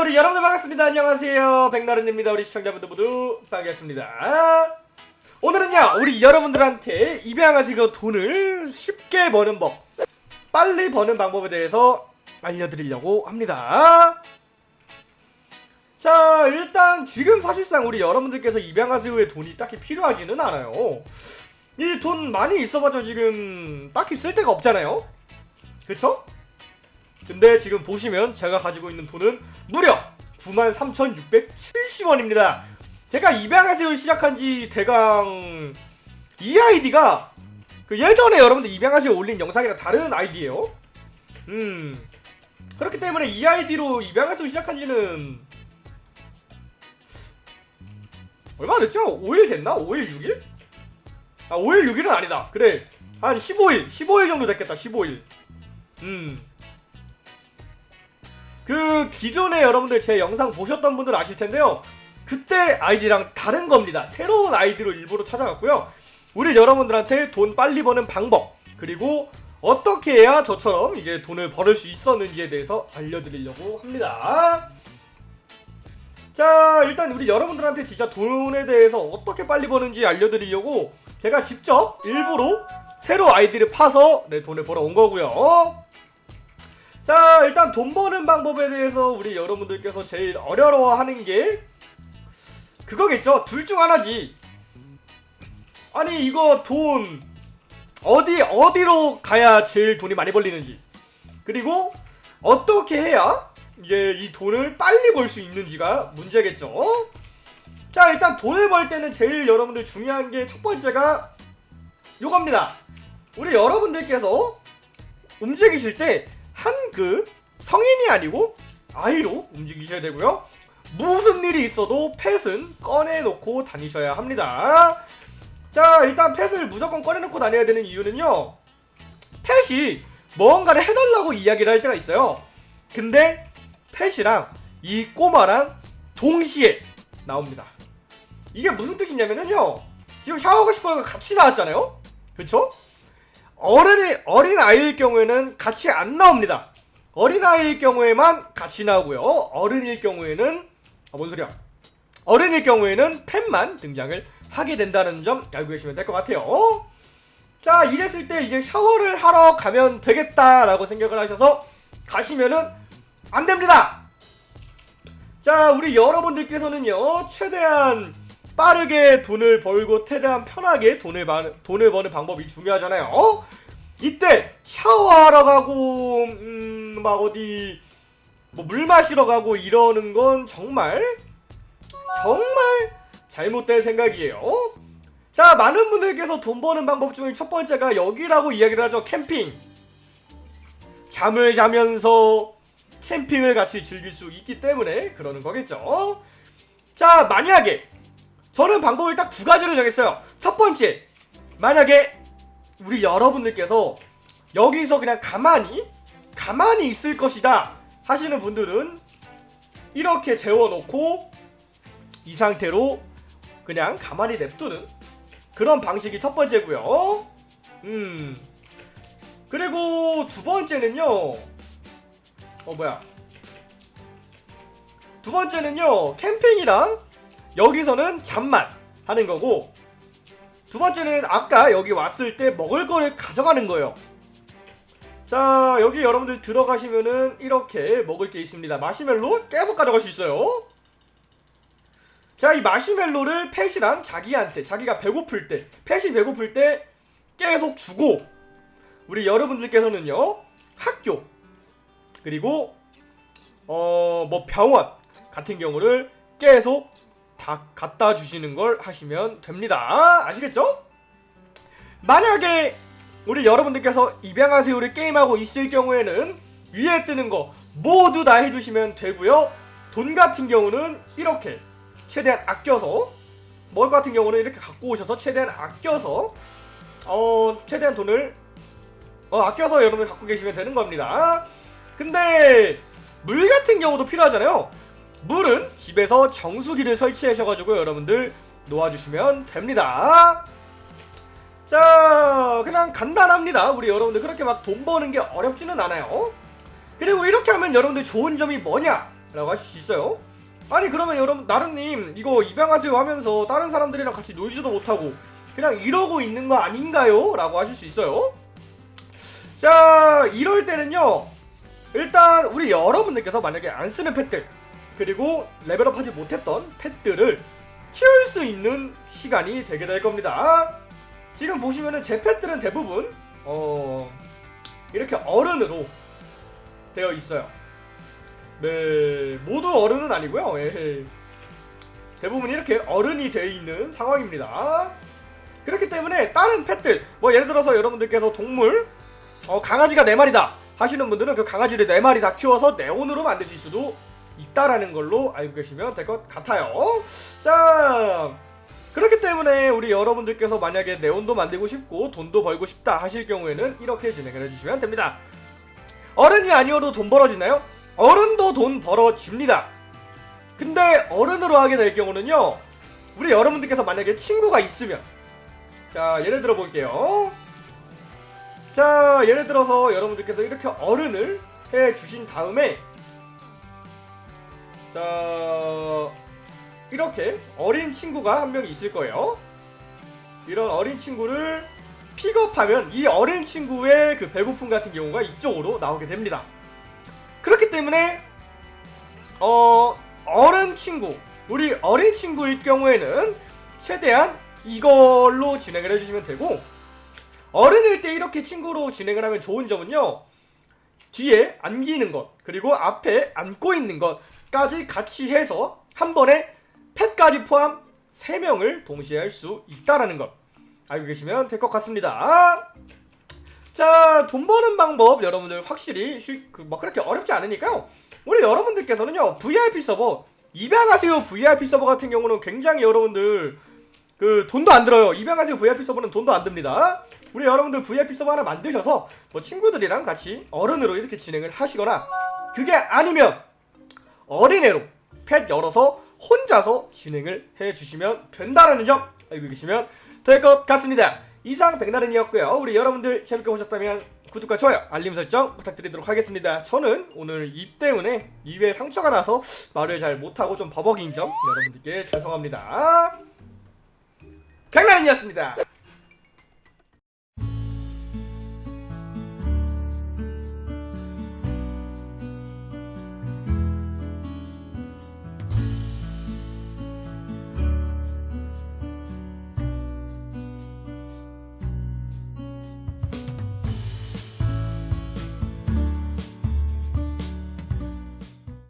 우리 여러분들 반갑습니다. 안녕하세요. 백나른입니다. 우리 시청자분들 모두 반갑습니다. 오늘은요, 우리 여러분들한테 입양하시고 돈을 쉽게 버는 법, 빨리 버는 방법에 대해서 알려드리려고 합니다. 자, 일단 지금 사실상 우리 여러분들께서 입양하시고에 돈이 딱히 필요하지는 않아요. 이 돈 많이 있어봤자 지금 딱히 쓸 데가 없잖아요. 그쵸? 근데 지금 보시면 제가 가지고 있는 돈은 무려 93,670원입니다. 제가 입양하세요 시작한 지 대강 이 아이디가 그 예전에 여러분들 입양하세요 올린 영상이랑 다른 아이디예요. 음 그렇기 때문에 이 아이디로 입양하세요 시작한 지는 얼마 됐죠? 5일 됐나? 5일 6일? 아 5일 6일은 아니다. 그래 한 15일 15일 정도 됐겠다. 15일. 음. 그 기존에 여러분들 제 영상 보셨던 분들 아실 텐데요. 그때 아이디랑 다른 겁니다. 새로운 아이디로 일부러 찾아갔고요. 우리 여러분들한테 돈 빨리 버는 방법 그리고 어떻게 해야 저처럼 이제 돈을 벌을 수 있었는지에 대해서 알려드리려고 합니다. 자 일단 우리 여러분들한테 진짜 돈에 대해서 어떻게 빨리 버는지 알려드리려고 제가 직접 일부러 새로 아이디를 파서 내 돈을 벌어 온 거고요. 자 일단 돈 버는 방법에 대해서 우리 여러분들께서 제일 어려워하는 게 그거겠죠. 둘 중 하나지. 아니 이거 돈 어디 어디로 가야 제일 돈이 많이 벌리는지. 그리고 어떻게 해야 이게 이 돈을 빨리 벌 수 있는지가 문제겠죠. 자 일단 돈을 벌 때는 제일 여러분들 중요한 게 첫 번째가 요겁니다. 우리 여러분들께서 움직이실 때한 그 성인이 아니고 아이로 움직이셔야 되고요. 무슨 일이 있어도 펫은 꺼내놓고 다니셔야 합니다. 자 일단 펫을 무조건 꺼내놓고 다녀야 되는 이유는요. 펫이 뭔가를 해달라고 이야기를 할 때가 있어요. 근데 펫이랑 이 꼬마랑 동시에 나옵니다. 이게 무슨 뜻이냐면요. 지금 샤워하고 싶어서 같이 나왔잖아요. 그쵸? 어른이, 어린 아이일 경우에는 같이 안 나옵니다 어린 아이일 경우에만 같이 나오고요. 어른일 경우에는 아, 뭔 소리야? 어른일 경우에는 팬만 등장을 하게 된다는 점 알고 계시면 될 것 같아요. 자 이랬을 때 이제 샤워를 하러 가면 되겠다라고 생각을 하셔서 가시면은 안됩니다! 자 우리 여러분들께서는요 최대한 빠르게 돈을 벌고 최대한 편하게 돈을, 바, 돈을 버는 방법이 중요하잖아요. 이때 샤워하러 가고 음, 막 어디 뭐 물 마시러 가고 이러는 건 정말 정말 잘못된 생각이에요. 자 많은 분들께서 돈 버는 방법 중에 첫 번째가 여기라고 이야기를 하죠. 캠핑. 잠을 자면서 캠핑을 같이 즐길 수 있기 때문에 그러는 거겠죠. 자 만약에 저는 방법을 딱 두 가지로 정했어요. 첫 번째 만약에 우리 여러분들께서 여기서 그냥 가만히 가만히 있을 것이다 하시는 분들은 이렇게 재워놓고 이 상태로 그냥 가만히 냅두는 그런 방식이 첫 번째고요. 음. 그리고 두 번째는요. 어 뭐야. 두 번째는요. 캠핑이랑 여기서는 잠만 하는 거고 두 번째는 아까 여기 왔을 때 먹을 거를 가져가는 거예요 자 여기 여러분들 들어가시면은 이렇게 먹을 게 있습니다. 마시멜로 계속 가져갈 수 있어요. 자 이 마시멜로를 펫이랑 자기한테 자기가 배고플 때 펫이 배고플 때 계속 주고 우리 여러분들께서는요 학교 그리고 어 뭐 병원 같은 경우를 계속 다 갖다 주시는 걸 하시면 됩니다. 아시겠죠? 만약에 우리 여러분들께서 입양하세요를 게임하고 있을 경우에는 위에 뜨는 거 모두 다 해주시면 되고요. 돈 같은 경우는 이렇게 최대한 아껴서 먹을 것 같은 경우는 이렇게 갖고 오셔서 최대한 아껴서 어 최대한 돈을 어 아껴서 여러분 갖고 계시면 되는 겁니다. 근데 물 같은 경우도 필요하잖아요. 물은 집에서 정수기를 설치하셔가지고 여러분들 놓아주시면 됩니다 자 그냥 간단합니다. 우리 여러분들 그렇게 막 돈 버는 게 어렵지는 않아요. 그리고 이렇게 하면 여러분들 좋은 점이 뭐냐 라고 하실 수 있어요. 아니 그러면 여러분 나른님 이거 입양하세요 하면서 다른 사람들이랑 같이 놀지도 못하고 그냥 이러고 있는 거 아닌가요? 라고 하실 수 있어요. 자 이럴 때는요 일단 우리 여러분들께서 만약에 안 쓰는 펫들 그리고 레벨업 하지 못했던 펫들을 키울 수 있는 시간이 되게 될 겁니다 지금 보시면은 제 펫들은 대부분 어 이렇게 어른으로 되어 있어요. 네 모두 어른은 아니고요. 예. 대부분 이렇게 어른이 되어 있는 상황입니다. 그렇기 때문에 다른 펫들 뭐 예를 들어서 여러분들께서 동물 어 강아지가 4마리다 하시는 분들은 그 강아지를 4마리 다 키워서 네온으로 만드실 수도 있다라는 걸로 알고 계시면 될 것 같아요. 자 그렇기 때문에 우리 여러분들께서 만약에 네온도 만들고 싶고 돈도 벌고 싶다 하실 경우에는 이렇게 진행을 해주시면 됩니다. 어른이 아니어도 돈 벌어지나요? 어른도 돈 벌어집니다. 근데 어른으로 하게 될 경우는요 우리 여러분들께서 만약에 친구가 있으면 자 예를 들어 볼게요. 자 예를 들어서 여러분들께서 이렇게 어른을 해 주신 다음에 자 이렇게 어린 친구가 한 명 있을 거예요. 이런 어린 친구를 픽업하면 이 어린 친구의 그 배고픔 같은 경우가 이쪽으로 나오게 됩니다. 그렇기 때문에 어 어른 친구 우리 어린 친구일 경우에는 최대한 이걸로 진행을 해주시면 되고 어른일 때 이렇게 친구로 진행을 하면 좋은 점은요 뒤에 안기는 것 그리고 앞에 안고 있는 것까지 같이 해서 한 번에 펫까지 포함 3명을 동시에 할 수 있다라는 것. 알고 계시면 될 것 같습니다. 자 돈 버는 방법 여러분들 확실히 쉬, 그, 뭐 그렇게 어렵지 않으니까요. 우리 여러분들께서는요 VIP 서버 입양하세요 VIP 서버 같은 경우는 굉장히 여러분들 그 돈도 안 들어요. 입양하세요 VIP 서버는 돈도 안 듭니다. 우리 여러분들 VIP 서버 하나 만드셔서 뭐 친구들이랑 같이 어른으로 이렇게 진행을 하시거나 그게 아니면 어린애로 펫 열어서 혼자서 진행을 해주시면 된다는 점 알고 계시면 될 것 같습니다. 이상 백나른이었고요. 우리 여러분들 재밌게 보셨다면 구독과 좋아요 알림 설정 부탁드리도록 하겠습니다. 저는 오늘 입 때문에 입에 상처가 나서 말을 잘 못하고 좀 버벅인 점 여러분들께 죄송합니다. 백나른이었습니다